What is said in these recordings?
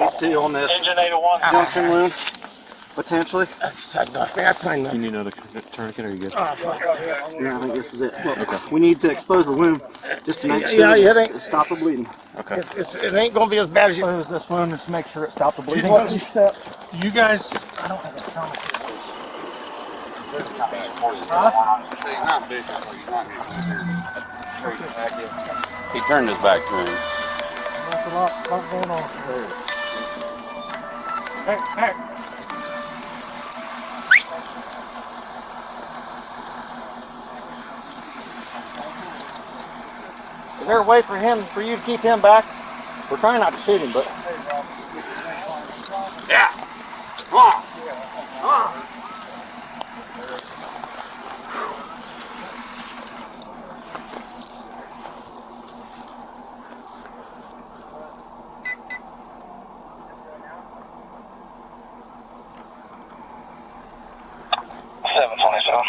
week two on this Engine 801. Ah. junction wound, potentially. That's tight enough. That's tight enough. Do you need another uh, tourniquet or are you good? Oh, fuck. Yeah, I think this is it. Look, we need to expose the wound just to make Yeah, sure yeah, that yeah, it's- it stop the bleeding. Okay. It's, it's, it ain't gonna be as bad as you. Expose this wound just to make sure it stopped the bleeding. You guys, I don't have a tourniquet. He turned his back to him. Hey, hey. Is there a way for him, for you to keep him back? We're trying not to shoot him, but Yeah. Come on. Come on. Seven twenty-seven.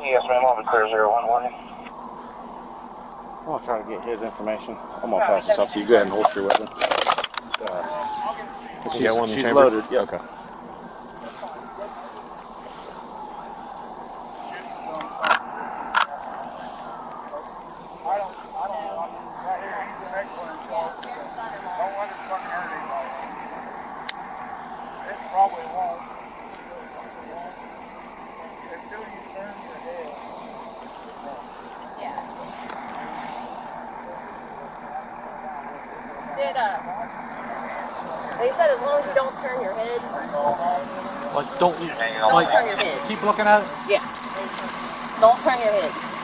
Yes, ma'am. I'll be clear zero one one. I'm gonna try to get his information. I'm gonna pass this off to you. Go ahead and holster your weapon. you got one in the she's chamber? loaded. Yep. Okay. Did uh, they said as long as you don't turn your head, Like, don't you, don't like, turn your head. keep looking at it? Yeah, don't turn your head.